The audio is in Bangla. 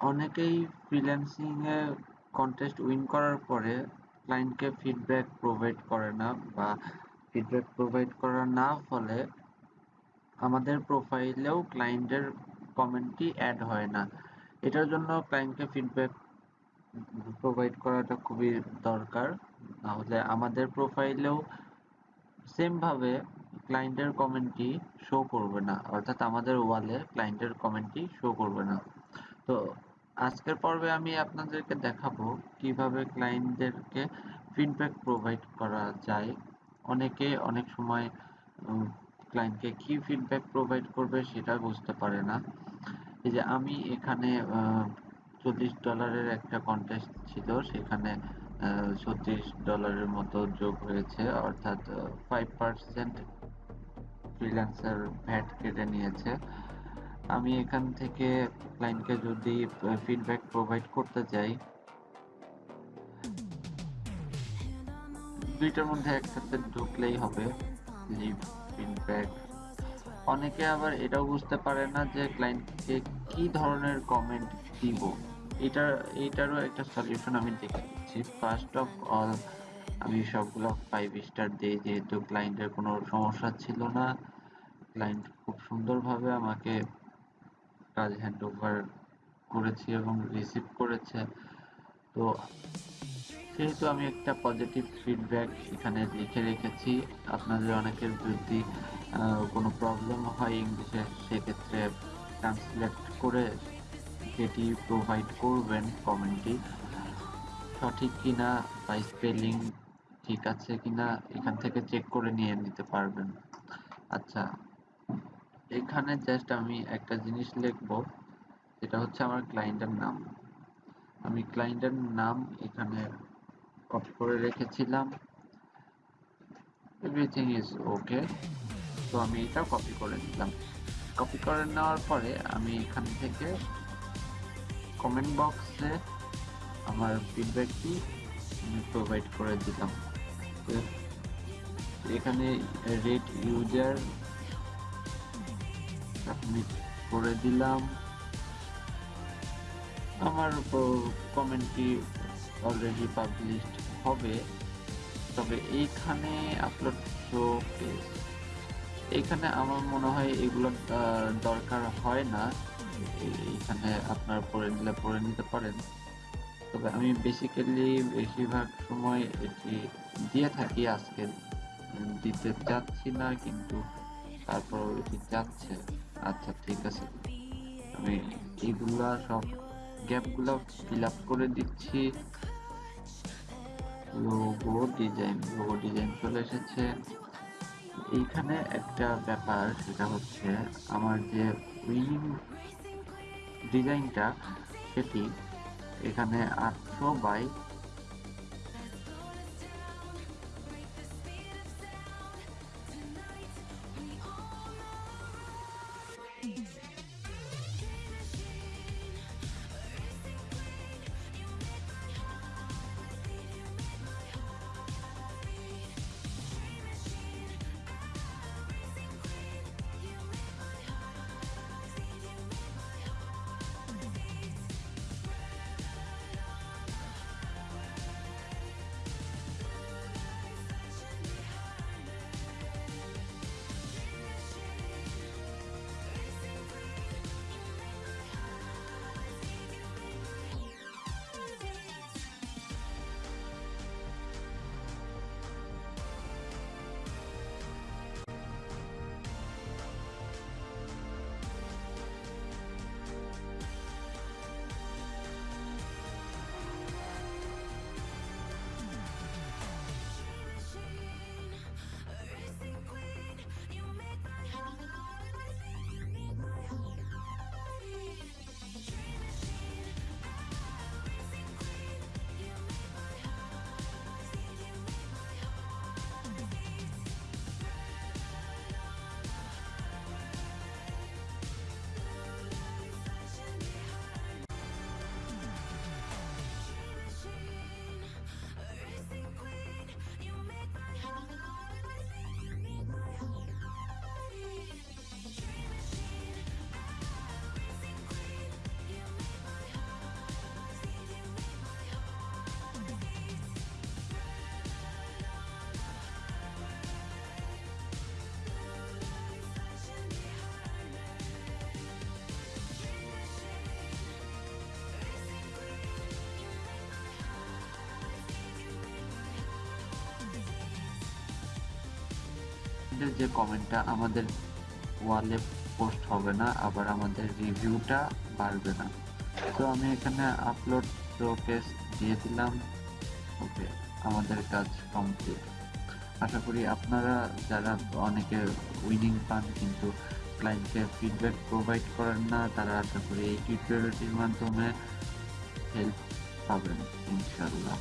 অনেকেই ফ্রিল্যান্সিং এ কন্টেস্ট উইন করার পরে ক্লায়েন্টকে ফিডব্যাক প্রোভাইড করে না বা ফিডব্যাক প্রোভাইড করা না ফলে আমাদের প্রোফাইলেও ক্লায়েন্টের কমেন্টটি অ্যাড হয় না। এটার জন্য ক্লায়েন্টকে ফিডব্যাক প্রোভাইড করাটা খুবই দরকার। নাহলে আমাদের প্রোফাইলেও সেমভাবে ক্লায়েন্টের কমেন্টটি শো করবে না, অর্থাৎ আমাদের ওয়ালে ক্লায়েন্টের কমেন্টটি শো করবে না। তো আজকের পর্বে আমি আপনাদেরকে দেখাবো কীভাবে ক্লায়েন্টদেরকে ফিডব্যাক প্রোভাইড করা যায়। অনেকে অনেক সময় ক্লায়েন্টকে কি ফিডব্যাক প্রোভাইড করবে সেটা বুঝতে পারে না। এই যে আমি এখানে চল্লিশ ডলারের একটা কন্টেস্ট ছিল, সেখানে ছত্রিশ ডলারের মতো যোগ হয়েছে, অর্থাৎ ফাইভ পার্সেন্ট ফ্রিল্যান্সার ভ্যাট কেটে নিয়েছে। আমি এখান থেকে ক্লায়েন্টকে যদি ফিডব্যাক প্রোভাইড করতে চাই, দুইটার মধ্যে একসাথে ঢুকলেই হবে লিভ ফিডব্যাক অনেকে আবার এটাও বুঝতে পারে না যে ক্লায়েন্টকে কি ধরনের কমেন্ট দিব। এটা, এটারও একটা সলিউশন আমি দেখে। দিচ্ছি ফার্স্ট অফ অল আমি সবগুলো ফাইভ স্টার দিই যেহেতু ক্লায়েন্টের কোনো সমস্যা ছিল না ক্লায়েন্ট খুব সুন্দরভাবে আমাকে কাজ হ্যান্ড ওভার করেছি এবং রিসিভ করেছে। তো সেহেতু আমি একটা পজিটিভ ফিডব্যাক এখানে লিখে রেখেছি। আপনাদের অনেকের যদি কোনো প্রবলেম হয় ইংলিশে সেক্ষেত্রে ট্রান্সলেট করে সেটি প্রোভাইড করবেন কমেন্টটি সঠিক কিনা বা স্পেলিং ঠিক আছে কিনা, এখান থেকে চেক করে নিয়ে নিতে পারবেন। আচ্ছা এখানে জাস্ট আমি একটা জিনিস লিখব যেটা হচ্ছে আমার ক্লায়েন্টের নাম। আমি ক্লায়েন্টের নাম এখানে কপি করে রেখেছিলাম। এভরিথিং ইজ ওকে তো আমি এটা কপি করে নিলাম। কপি করে নেওয়ার পরে আমি এখান থেকে কমেন্ট বক্সে আমার ফিডব্যাকটি আমি প্রোভাইড করে দিলাম। এখানে রেট ইউজার সাবমিট করে দিলাম। আমার কমেন্টটি অলরেডি পাবলিশড হবে। তবে এইখানে আপলোড শো এইখানে আমার মনে হয় এগুলো দরকার হয় না। এইখানে আপনার পড়ে নিলে পড়ে নিতে পারেন। তবে আমি বেসিক্যালি বেশিরভাগ সময় এটি দিয়ে থাকি আজকে। দিতে চাচ্ছি না কিন্তু তারপর এটি যাচ্ছে। আচ্ছা ঠিক আছে। আমি এইগুলা সব গ্যাপগুলো ফিল আপ করে দিচ্ছি। লোগো ডিজাইন লোগো ডিজাইন চলে এসেছে। এইখানে একটা ব্যাপার সেটা হচ্ছে আমার যে উইনিং ডিজাইনটা সেটি এখানে আটশো বাই আপনাদের যে কমেন্টটা আমাদের ওয়ালে পোস্ট হবে না, আবার আমাদের রিভিউটা বাড়বে না। তো আমি এখানে আপলোড শোকেস দিয়ে দিলাম। ওকে আমাদের কাজ কমপ্লিট আশা করি আপনারা যারা অনেকে উইনিং পান কিন্তু ক্লায়েন্টকে ফিডব্যাক প্রোভাইড করেন না, তারা আশা করি এই টিউটোরিয়ালটির মাধ্যমে হেল্প পাবেন ইনশাল্লাহ